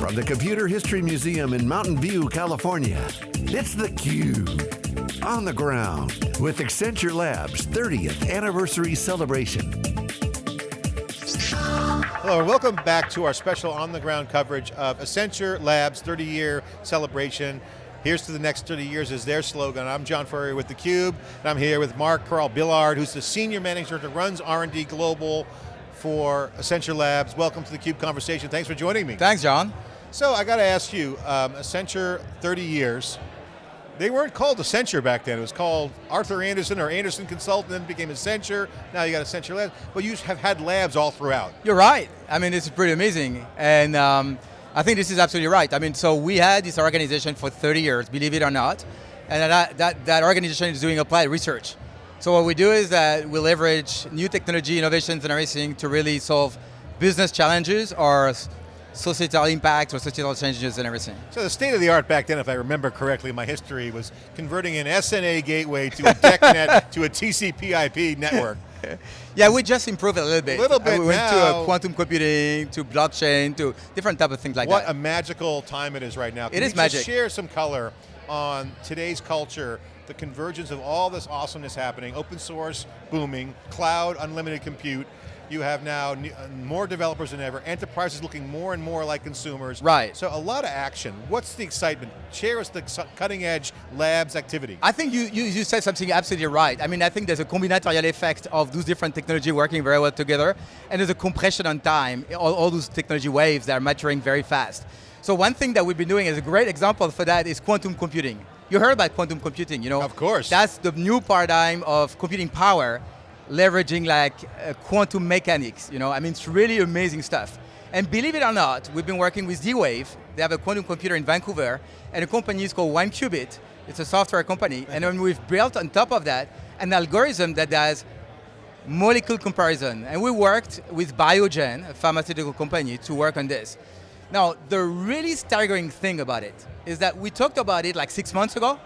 From the Computer History Museum in Mountain View, California, it's theCUBE. On the ground with Accenture Labs 30th Anniversary Celebration. Hello and welcome back to our special on the ground coverage of Accenture Labs 30 year celebration. Here's to the next 30 years is their slogan. I'm John Furrier with theCUBE, and I'm here with Marc Carrel-Billiard, who's the Senior Manager that runs R&D Global for Accenture Labs. Welcome to the CUBE conversation. Thanks for joining me. Thanks, John. So I got to ask you, um, Accenture 30 years, they weren't called Accenture back then. It was called Arthur Andersen or Andersen Consultant, then became Accenture. Now you got Accenture Labs, but you have had labs all throughout. You're right. I mean, this is pretty amazing. And um, I think this is absolutely right. I mean, so we had this organization for 30 years, believe it or not, and that, that, that organization is doing applied research. So what we do is that we leverage new technology, innovations and everything to really solve business challenges or societal impact or societal changes and everything. So the state of the art back then, if I remember correctly, my history was converting an SNA gateway to a DECnet to a TCP IP network. yeah, we just improved it a little bit. A little uh, bit We went uh, now. to quantum computing, to blockchain, to different type of things like what that. What a magical time it is right now. Can It is magic. share some color on today's culture, the convergence of all this awesomeness happening, open source booming, cloud, unlimited compute. You have now uh, more developers than ever, enterprises looking more and more like consumers. Right. So a lot of action. What's the excitement? Share us the cutting edge labs activity. I think you, you, you said something absolutely right. I mean, I think there's a combinatorial effect of those different technology working very well together, and there's a compression on time, all, all those technology waves that are maturing very fast. So one thing that we've been doing is a great example for that is quantum computing. You heard about quantum computing, you know? Of course. That's the new paradigm of computing power, leveraging like uh, quantum mechanics, you know? I mean, it's really amazing stuff. And believe it or not, we've been working with D-Wave. They have a quantum computer in Vancouver, and a company is called 1QBit. It's a software company, and then we've built on top of that an algorithm that does molecule comparison. And we worked with Biogen, a pharmaceutical company, to work on this. Now, the really staggering thing about it is that we talked about it like six months ago.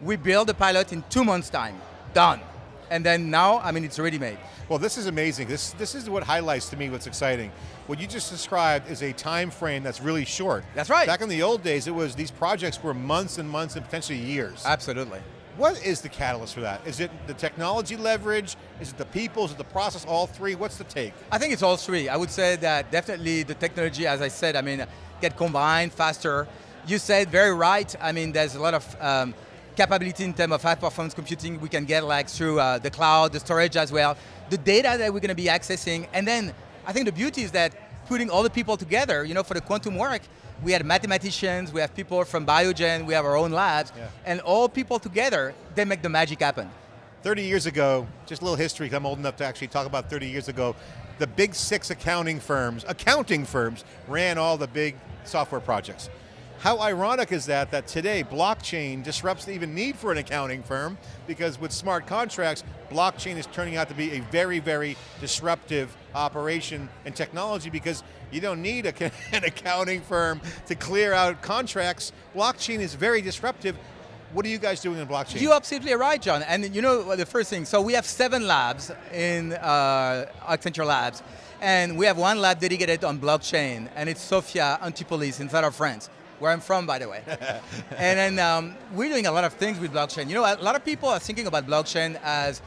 We built the pilot in two months' time, done. And then now, I mean, it's already made. Well, this is amazing. This, this is what highlights to me what's exciting. What you just described is a time frame that's really short. That's right. Back in the old days, it was these projects were months and months and potentially years. Absolutely. What is the catalyst for that? Is it the technology leverage? Is it the people? Is it the process? All three? What's the take? I think it's all three. I would say that definitely the technology, as I said, I mean, get combined faster. You said very right. I mean, there's a lot of um, capability in terms of high performance computing we can get like through uh, the cloud, the storage as well, the data that we're going to be accessing, and then I think the beauty is that putting all the people together, you know, for the quantum work, we had mathematicians, we have people from Biogen, we have our own labs, Yeah. and all people together, they make the magic happen. 30 years ago, just a little history, 'cause I'm old enough to actually talk about 30 years ago, the big six accounting firms, accounting firms, ran all the big software projects. How ironic is that, that today blockchain disrupts the even need for an accounting firm because with smart contracts, blockchain is turning out to be a very, very disruptive operation and technology because you don't need a, an accounting firm to clear out contracts. Blockchain is very disruptive. What are you guys doing in blockchain? You're absolutely right, John. And you know the first thing, so we have seven labs in uh, Accenture Labs, and we have one lab dedicated on blockchain, and it's Sophia Antipolis in south of France, where I'm from, by the way. and then um, we're doing a lot of things with blockchain. You know, a lot of people are thinking about blockchain as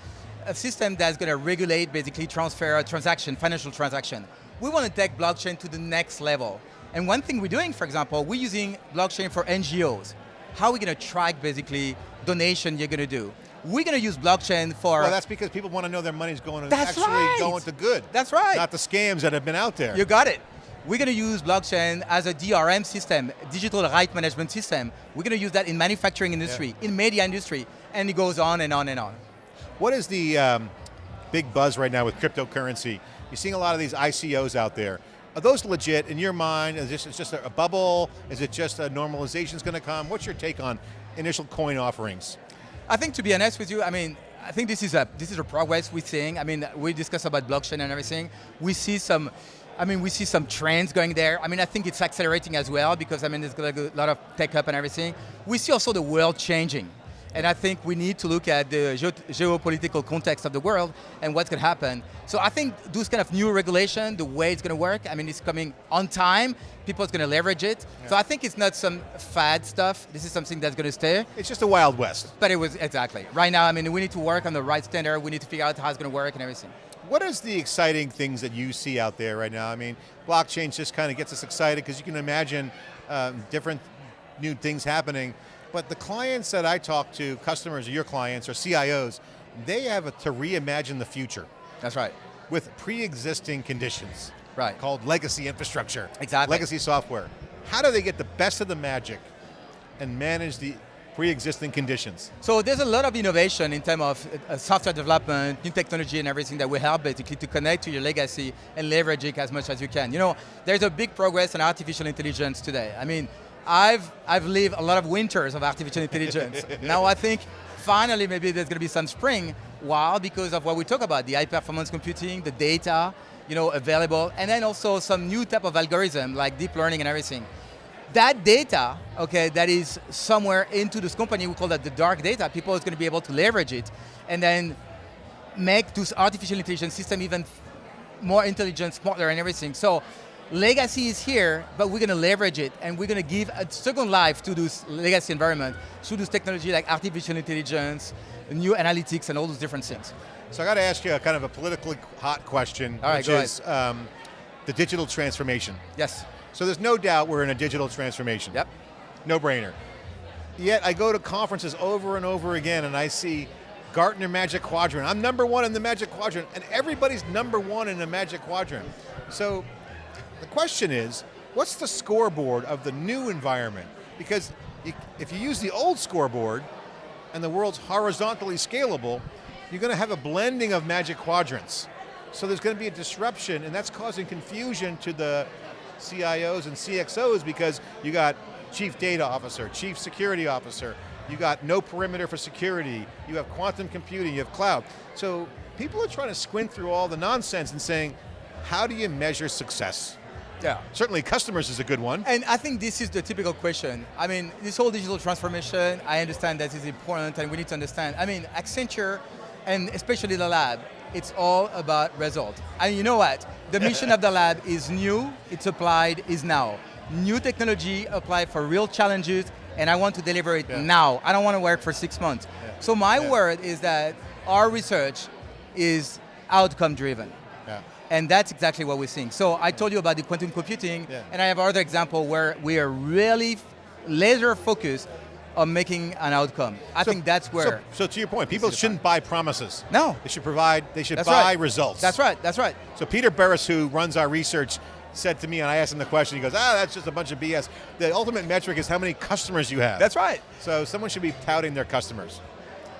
a system that's going to regulate basically transfer, transaction, financial transaction. We want to take blockchain to the next level. And one thing we're doing, for example, we're using blockchain for NGOs. How are we going to track basically donation you're going to do? We're going to use blockchain for Well, that's because people want to know their money's going to That's actually right. going to good. That's right. Not the scams that have been out there. You got it. We're going to use blockchain as a DRM system, digital right management system. We're going to use that in manufacturing industry, in media industry, and it goes on and on and on. what is the um, big buzz right now with cryptocurrency? You're seeing a lot of these ICOs out there. Are those legit in your mind? Is this is just a bubble? Is it just a normalization's going to come? What's your take on initial coin offerings? I think to be honest with you, I mean, I think this is a this is a progress we're seeing. I mean, we discuss about blockchain and everything. We see some, I mean, we see some trends going there. I mean, I think it's accelerating as well because I mean, there's a lot of tech up and everything. We see also the world changing. And I think we need to look at the geo geopolitical context of the world and what's going to happen. So I think those kind of new regulation, the way it's going to work, I mean, it's coming on time. People's going to leverage it. Yeah. So I think it's not some fad stuff. This is something that's going to stay. It's just a wild west. But it was, exactly. Right now, I mean, we need to work on the right standard. We need to figure out how it's going to work and everything. What is the exciting things that you see out there right now? I mean, blockchain just kind of gets us excited because you can imagine um, different new things happening. But the clients that I talk to, customers or your clients or CIOs, they have a, to reimagine the future. That's right. With pre-existing conditions. Right. Called legacy infrastructure. Exactly. Legacy software. How do they get the best of the magic and manage the pre-existing conditions? So there's a lot of innovation in terms of uh, software development, new technology and everything that will help basically to connect to your legacy and leverage it as much as you can. You know, there's a big progress in artificial intelligence today. I mean, I've, I've lived a lot of winters of artificial intelligence. now I think finally maybe there's going to be some spring. Why? Because of what we talk about, the high performance computing, the data, you know, available, and then also some new type of algorithm like deep learning and everything. That data, okay, that is somewhere into this company, we call that the dark data, people is going to be able to leverage it and then make this artificial intelligence system even more intelligent, smarter and everything. So legacy is here, but we're going to leverage it and we're going to give a second life to this legacy environment through this technology like artificial intelligence, new analytics and all those different things. So I got to ask you a kind of a politically hot question, all which is um, the digital transformation. Yes. So there's no doubt we're in a digital transformation. Yep. No brainer. Yet I go to conferences over and over again and I see Gartner Magic Quadrant. I'm number one in the Magic Quadrant and everybody's number one in the Magic Quadrant. So the question is, what's the scoreboard of the new environment? Because if you use the old scoreboard and the world's horizontally scalable, you're going to have a blending of magic quadrants. So there's going to be a disruption and that's causing confusion to the CIOs and CXOs because you got chief data officer, chief security officer, you got no perimeter for security, you have quantum computing, you have cloud. So people are trying to squint through all the nonsense and saying, how do you measure success? Yeah. Certainly customers is a good one. And I think this is the typical question. I mean, this whole digital transformation, I understand that is important and we need to understand. I mean, Accenture, and especially the lab, it's all about result. And you know what? The mission of the lab is new, it's applied, is now. New technology applied for real challenges, and I want to deliver it yeah. now. I don't want to work for six months. Yeah. So my yeah. word is that our research is outcome driven. And that's exactly what we're seeing. So I told you about the quantum computing, and I have other example where we are really laser focused on making an outcome. I so, think that's where. So, so to your point, people shouldn't buy promises. No. They should provide, they should that's buy right. results. That's right, that's right. So Peter Burris, who runs our research, said to me, and I asked him the question, he goes, ah, that's just a bunch of BS. The ultimate metric is how many customers you have. That's right. So someone should be touting their customers.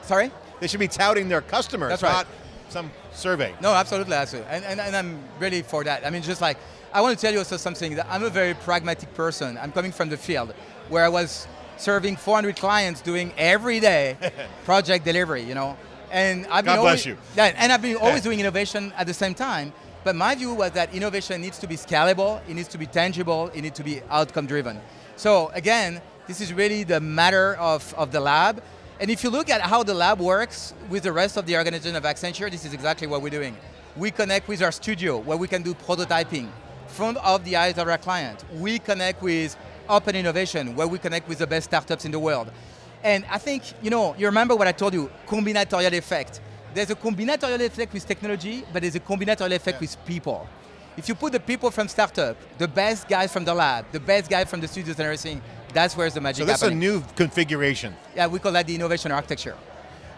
Sorry? They should be touting their customers, that's right. not some survey. No, absolutely, absolutely. And, and, and I'm really for that. I mean, just like, I want to tell you also something, that I'm a very pragmatic person. I'm coming from the field, where I was serving 400 clients doing every day project delivery, you know. And I've God been bless always, you. Yeah, and I've been always doing innovation at the same time. But my view was that innovation needs to be scalable, it needs to be tangible, it needs to be outcome driven. So again, this is really the matter of, of the lab. And if you look at how the lab works with the rest of the organization of Accenture, this is exactly what we're doing. We connect with our studio where we can do prototyping front of the eyes of our client. We connect with open innovation where we connect with the best startups in the world. And I think, you know, you remember what I told you, combinatorial effect. There's a combinatorial effect with technology, but there's a combinatorial effect yeah. with people. If you put the people from startup, the best guys from the lab, the best guys from the studios and everything, that's where's the magic So that's happening. a new configuration. Yeah, we call that the innovation architecture.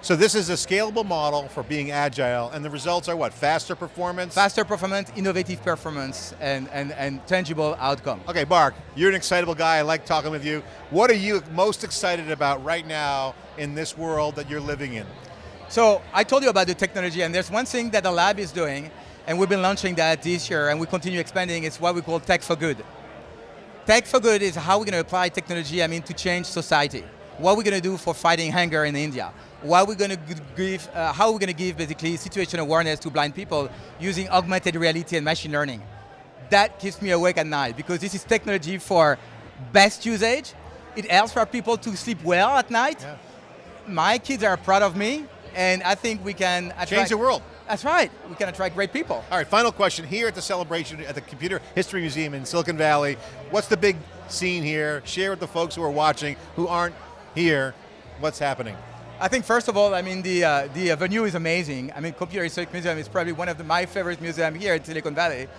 So this is a scalable model for being agile, and the results are what? Faster performance? Faster performance, innovative performance, and, and, and tangible outcome. Okay, Marc, you're an excitable guy, I like talking with you. What are you most excited about right now in this world that you're living in? So, I told you about the technology, and there's one thing that the lab is doing, and we've been launching that this year, and we continue expanding, it's what we call Tech for Good. Tech for Good is how we're going to apply technology, I mean, to change society. What we're going to do for fighting hunger in India. What we're going to give, uh, how we're going to give basically situation awareness to blind people using augmented reality and machine learning. That keeps me awake at night because this is technology for best usage. It helps for people to sleep well at night. Yeah. my kids are proud of me, and I think we can attract, Change the world. That's right. We can attract great people. All right, final question. Here at the celebration at the Computer History Museum in Silicon Valley, what's the big scene here? Share with the folks who are watching, who aren't here, what's happening? I think first of all, I mean the uh, the venue is amazing. I mean, Computer History Museum is probably one of the, my favorite museums here in Silicon Valley.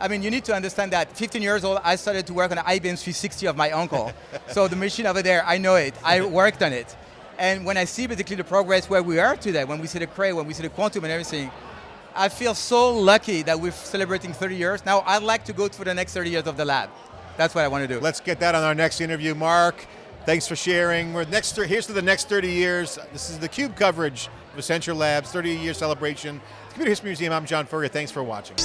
I mean, you need to understand that 15 years old, I started to work on the IBM 360 of my uncle. so the machine over there, I know it. I worked on it. And when I see basically the progress where we are today, when we see the Cray, when we see the quantum and everything, I feel so lucky that we're celebrating 30 years. Now I'd like to go through the next 30 years of the lab. That's what I want to do. Let's get that on our next interview. Marc, thanks for sharing. We're next, here's to the next 30 years. This is the CUBE coverage of Accenture Labs, 30 year celebration. Computer History Museum, I'm John Furrier, thanks for watching.